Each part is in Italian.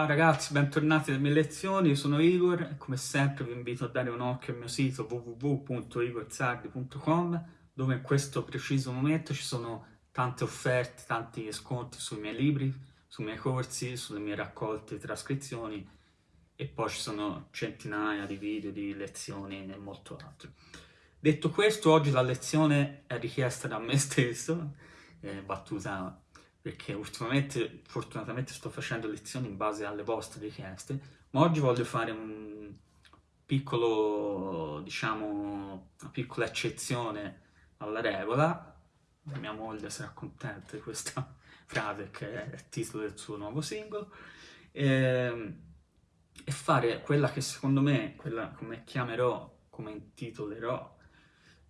Ciao ragazzi, bentornati alle mie lezioni, io sono Igor e come sempre vi invito a dare un occhio al mio sito www.igorzardi.com dove in questo preciso momento ci sono tante offerte, tanti sconti sui miei libri, sui miei corsi, sulle mie raccolte trascrizioni e poi ci sono centinaia di video, di lezioni e molto altro. Detto questo, oggi la lezione è richiesta da me stesso, è battuta perché ultimamente fortunatamente sto facendo lezioni in base alle vostre richieste, ma oggi voglio fare un piccolo, diciamo, una piccola eccezione alla regola, mia moglie sarà contenta di questa frase che è il titolo del suo nuovo singolo, e, ehm, e fare quella che secondo me, quella come chiamerò, come intitolerò,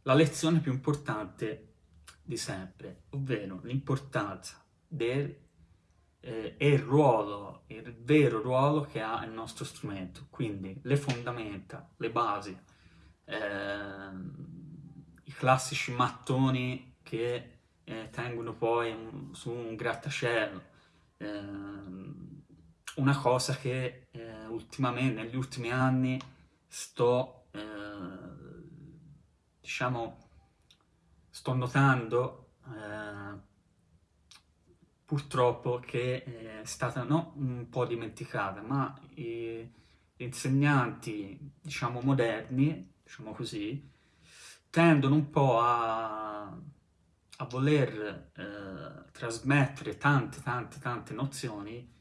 la lezione più importante di sempre, ovvero l'importanza del, eh, è il ruolo, il vero ruolo che ha il nostro strumento, quindi le fondamenta, le basi, eh, i classici mattoni che eh, tengono poi un, su un grattacielo, ehm, una cosa che eh, ultimamente, negli ultimi anni, sto, eh, diciamo, sto notando eh, purtroppo che è stata non un po' dimenticata, ma gli insegnanti, diciamo, moderni, diciamo così, tendono un po' a, a voler eh, trasmettere tante, tante, tante nozioni,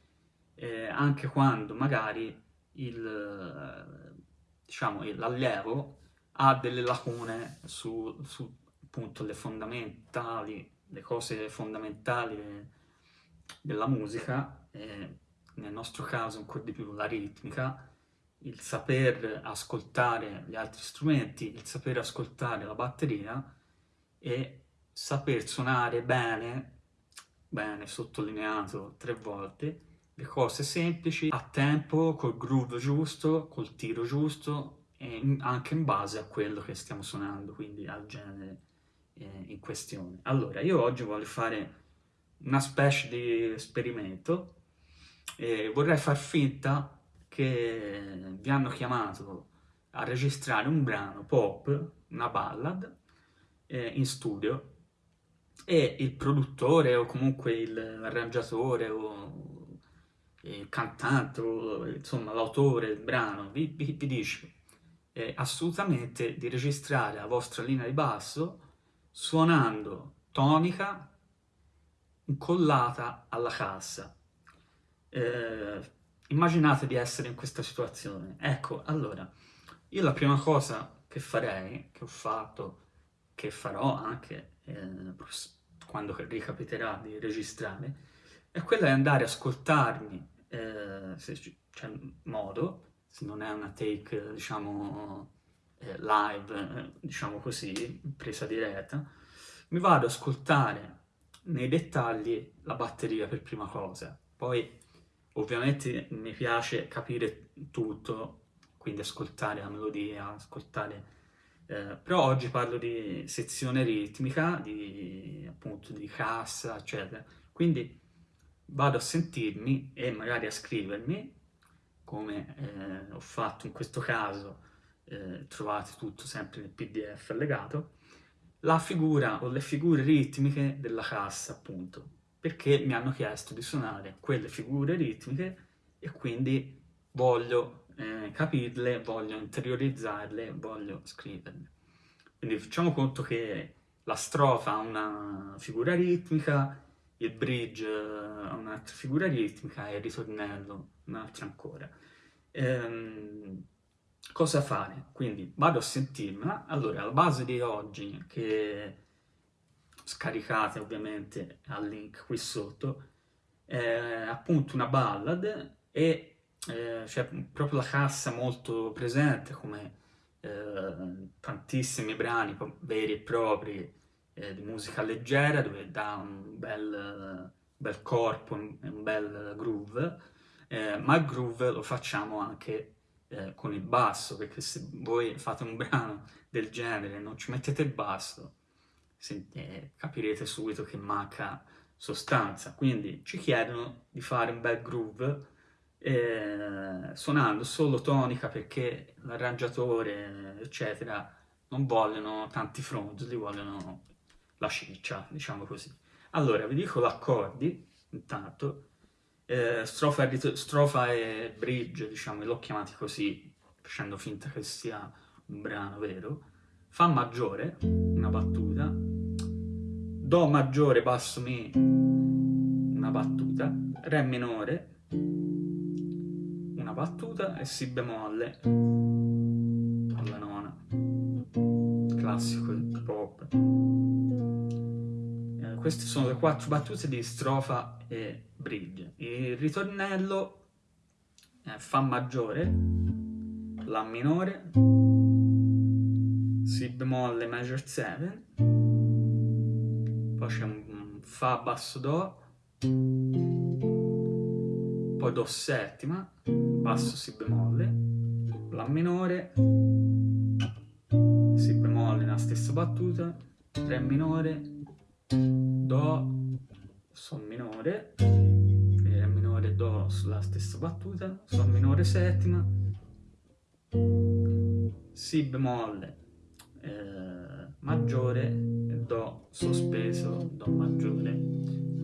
eh, anche quando magari il, diciamo, l'allievo ha delle lacune su, su appunto le fondamentali, le cose fondamentali della musica, e nel nostro caso ancora di più la ritmica, il saper ascoltare gli altri strumenti, il saper ascoltare la batteria e saper suonare bene, bene sottolineato tre volte, le cose semplici, a tempo, col groove giusto, col tiro giusto e anche in base a quello che stiamo suonando, quindi al genere eh, in questione. Allora, io oggi voglio fare una specie di esperimento e vorrei far finta che vi hanno chiamato a registrare un brano pop, una ballad, eh, in studio e il produttore o comunque l'arrangiatore o il cantante o insomma l'autore del brano vi, vi, vi dice eh, assolutamente di registrare la vostra linea di basso suonando tonica incollata alla cassa. Eh, immaginate di essere in questa situazione. Ecco, allora, io la prima cosa che farei, che ho fatto, che farò anche eh, quando ricapiterà di registrare, è quella di andare a ascoltarmi, eh, se c'è modo, se non è una take, diciamo, eh, live, eh, diciamo così, presa diretta, mi vado ad ascoltare nei dettagli la batteria per prima cosa. Poi ovviamente mi piace capire tutto, quindi ascoltare la melodia, ascoltare... Eh, però oggi parlo di sezione ritmica, di appunto di cassa, eccetera. Quindi vado a sentirmi e magari a scrivermi, come eh, ho fatto in questo caso, eh, trovate tutto sempre nel pdf allegato, la figura o le figure ritmiche della cassa, appunto, perché mi hanno chiesto di suonare quelle figure ritmiche e quindi voglio eh, capirle, voglio interiorizzarle, voglio scriverle. Quindi facciamo conto che la strofa ha una figura ritmica, il bridge ha un'altra figura ritmica e il ritornello un'altra ancora. Ehm, cosa fare? Quindi vado a sentirmela, allora la base di oggi che scaricate ovviamente al link qui sotto è appunto una ballad e eh, c'è proprio la cassa molto presente come eh, tantissimi brani veri e propri eh, di musica leggera dove dà un bel, bel corpo, un, un bel groove, eh, ma il groove lo facciamo anche eh, con il basso, perché se voi fate un brano del genere e non ci mettete il basso, eh, capirete subito che manca sostanza. Quindi ci chiedono di fare un bel groove eh, suonando solo tonica perché l'arrangiatore, eccetera, non vogliono tanti front, li vogliono la ciccia, diciamo così. Allora, vi dico gli accordi, intanto, eh, strofa, e strofa, e bridge, diciamo, l'ho chiamati così, facendo finta che sia un brano vero, Fa maggiore, una battuta, Do maggiore, basso Mi, una battuta, Re minore, una battuta e Si bemolle alla nona. Classico hip hop. Eh, queste sono le quattro battute di strofa e bridge. Il ritornello è Fa maggiore, La minore, Si bemolle major 7, poi c'è un Fa basso Do, poi Do settima, basso Si bemolle, La minore, Si bemolle nella stessa battuta, Re minore, Do, Sol minore, Re minore, Do sulla stessa battuta, Sol minore settima, Si bemolle eh, maggiore, Do sospeso, Do maggiore,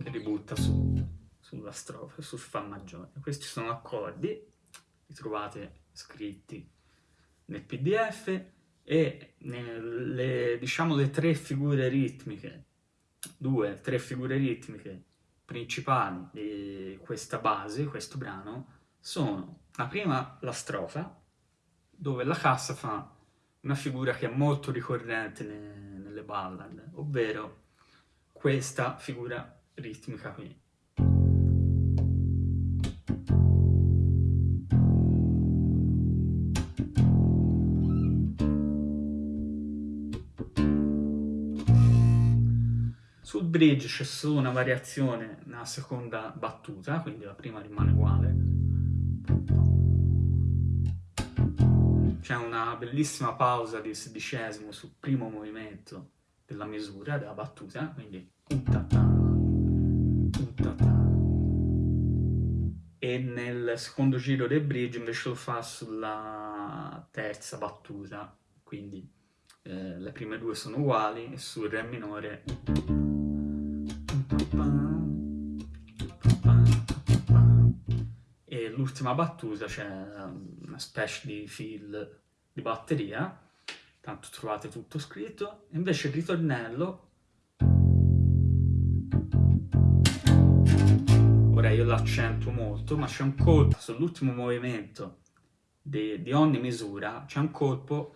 che ributta su sulla strofa, sul Fa maggiore. Questi sono accordi, li trovate scritti nel pdf e nelle, diciamo, le tre figure ritmiche, due, tre figure ritmiche principali di questa base, questo brano, sono la prima la strofa, dove la cassa fa una figura che è molto ricorrente ne, nelle ballad, ovvero questa figura ritmica qui. Sul bridge c'è solo una variazione nella seconda battuta, quindi la prima rimane uguale. C'è una bellissima pausa di sedicesimo sul primo movimento della misura, della battuta, quindi e nel secondo giro del bridge invece lo fa sulla terza battuta, quindi eh, le prime due sono uguali e sul re minore l'ultima battuta c'è una specie di fill di batteria, tanto trovate tutto scritto, invece il ritornello ora io l'accentuo molto, ma c'è un colpo sull'ultimo movimento di, di, ogni misura, c'è un colpo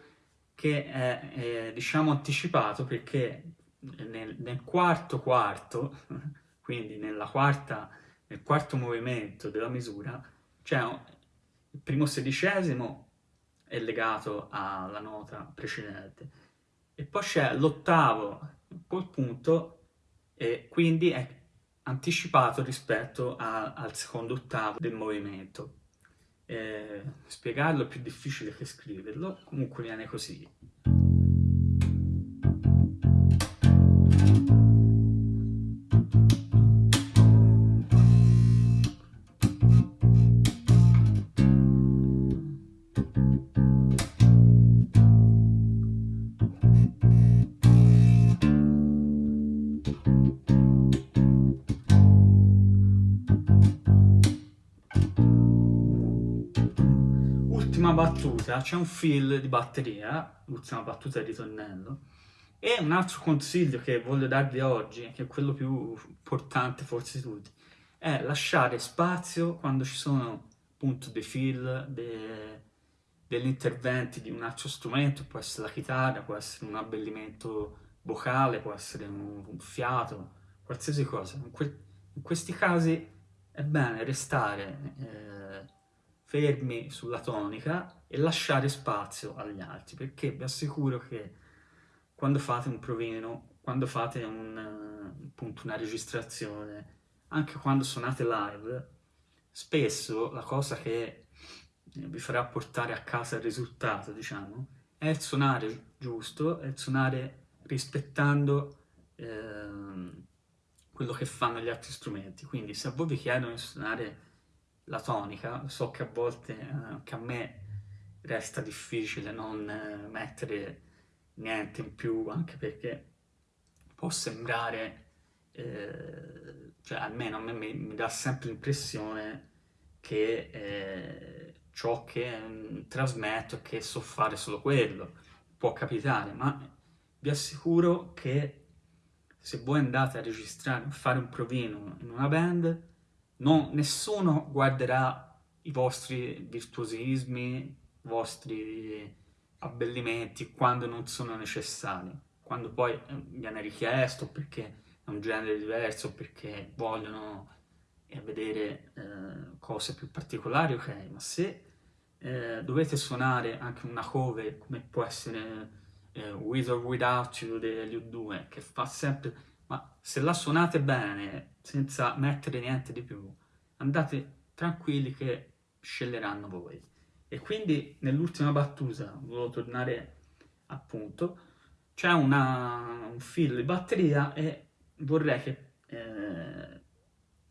che è, è, diciamo anticipato perché nel, nel quarto quarto, quindi nella quarta, nel quarto movimento della misura, c'è il primo sedicesimo è legato alla nota precedente e poi c'è l'ottavo col punto e quindi è anticipato rispetto a, al secondo ottavo del movimento. Eh, spiegarlo è più difficile che scriverlo, comunque viene così. Ultima battuta, c'è un fill di batteria, l'ultima battuta di ritornello, e un altro consiglio che voglio darvi oggi, che è quello più importante forse di tutti, è lasciare spazio quando ci sono appunto dei fill, de, degli interventi di un altro strumento, può essere la chitarra, può essere un abbellimento vocale, può essere un, un fiato, qualsiasi cosa. In, que in, questi casi è bene restare eh, fermi sulla tonica e lasciare spazio agli altri, perché vi assicuro che quando fate un provino, quando fate un, appunto una registrazione, anche quando suonate live, spesso la cosa che vi farà portare a casa il risultato, diciamo, è il suonare giusto, è il suonare rispettando eh, quello che fanno gli altri strumenti. Quindi se a voi vi chiedono di suonare la tonica, so che a volte, eh, anche a me, resta difficile non eh, mettere niente in più, anche perché può sembrare, eh, cioè almeno a me mi, mi dà sempre l'impressione che eh, ciò che mh, mm, trasmetto è che so fare solo quello, può capitare, ma vi assicuro che se voi andate a registrare, a fare un provino in una band, non, nessuno guarderà i vostri virtuosismi, i vostri abbellimenti quando non sono necessari, quando poi eh, viene richiesto perché è un genere diverso, perché vogliono eh, vedere eh, cose più particolari, ok, ma se eh, dovete suonare anche una cover come può essere eh, With or Without You degli U2, che fa sempre... Ma se la suonate bene, senza mettere niente di più, andate tranquilli che sceglieranno voi. E quindi nell'ultima battuta, volevo tornare appunto, c'è un filo di batteria e vorrei che, eh,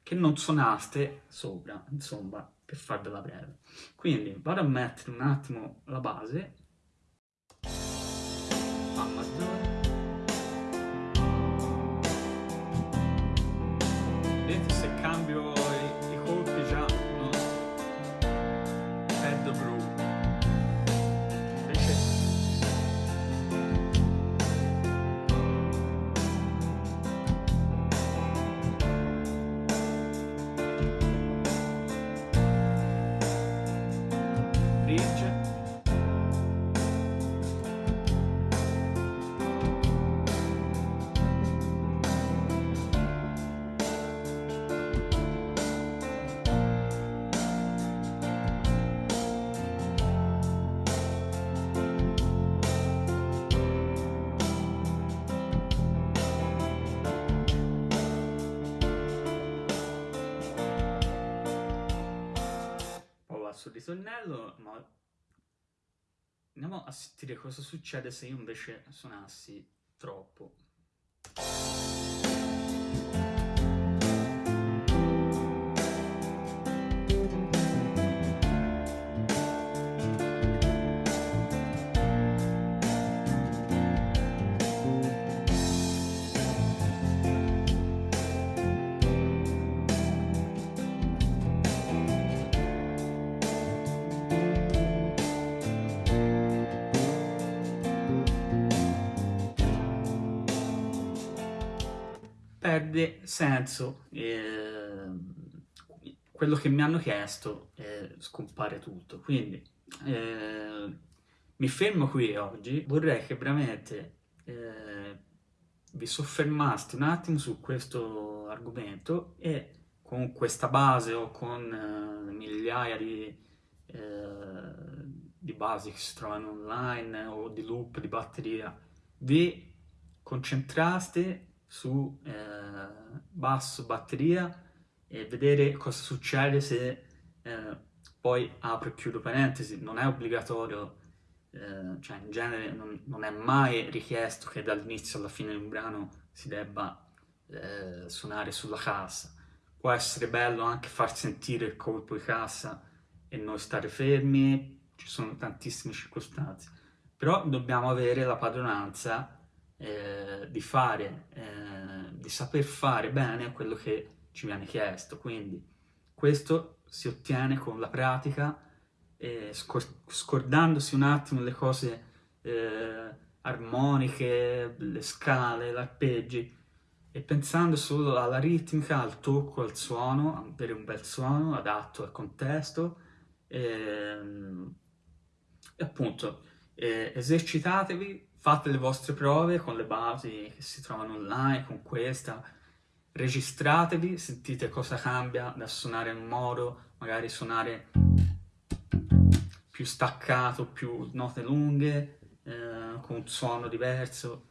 che non suonaste sopra, insomma, per farvela breve. Quindi vado a mettere un attimo la base cambio sul ritornello, ma andiamo a sentire cosa succede se io invece suonassi troppo. Perde senso, eh, quello che mi hanno chiesto eh, scompare tutto. Quindi eh, mi fermo qui oggi, vorrei che veramente eh, vi soffermaste un attimo su questo argomento e con questa base o con eh, migliaia di, eh, di basi che si trovano online o di loop, di batteria, vi concentraste su eh, basso, batteria e vedere cosa succede se eh, poi apro e chiudo parentesi, non è obbligatorio, eh, cioè in genere non, non, è mai richiesto che dall'inizio alla fine di un brano si debba eh, suonare sulla cassa. Può essere bello anche far sentire il colpo di cassa e non stare fermi, ci sono tantissime circostanze, però dobbiamo avere la padronanza eh, di fare, eh, di saper fare bene quello che ci viene chiesto. Quindi questo si ottiene con la pratica, eh, scor scordandosi un attimo le cose eh, armoniche, le scale, l'arpeggi, e pensando solo alla ritmica, al tocco, al suono, per un bel suono adatto al contesto, e, ehm, e appunto eh, esercitatevi fate le vostre prove con le basi che si trovano online, con questa, registratevi, sentite cosa cambia da suonare in modo, magari suonare più staccato, più note lunghe, eh, con un suono diverso.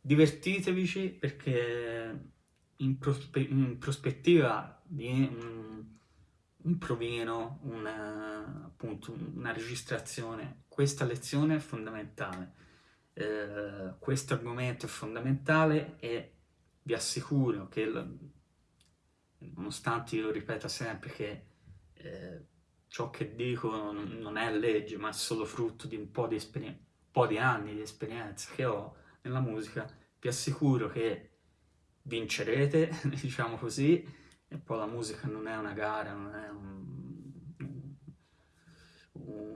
Divertitevici perché in, prospe in prospettiva di un, un provino, una, appunto, una registrazione, questa lezione è fondamentale eh, questo argomento è fondamentale e vi assicuro che, nonostante io ripeta sempre che eh, ciò che dico non, non, è legge, ma è solo frutto di un po' di, un po di anni di esperienza che ho nella musica, vi assicuro che vincerete, diciamo così, e poi la musica non è una gara, non è un,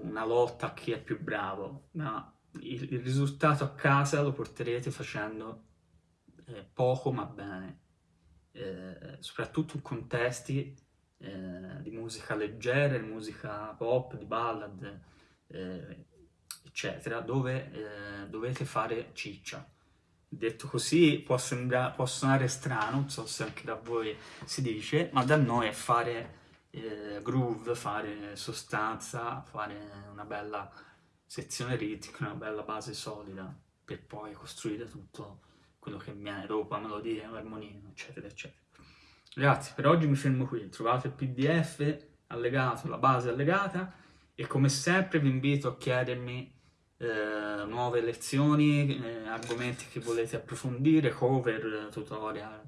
una lotta a chi è più bravo, ma il, il, risultato a casa lo porterete facendo eh, poco ma bene, eh, soprattutto in contesti eh, di musica leggera, di musica pop, di ballad, eh, eccetera, dove eh, dovete fare ciccia. Detto così può, sembrare, può suonare strano, non so se anche da voi si dice, ma da noi è fare eh, groove, fare sostanza, fare una bella sezione ritmica, una bella base solida, per poi costruire tutto quello che viene dopo, la melodia, l'armonia, eccetera, eccetera. Ragazzi, per oggi mi fermo qui, trovate il pdf allegato, la base allegata, e come sempre vi invito a chiedermi eh, nuove lezioni, eh, argomenti che volete approfondire, cover, tutorial,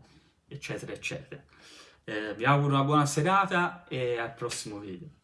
eccetera, eccetera. Eh, vi auguro una buona serata e al prossimo video.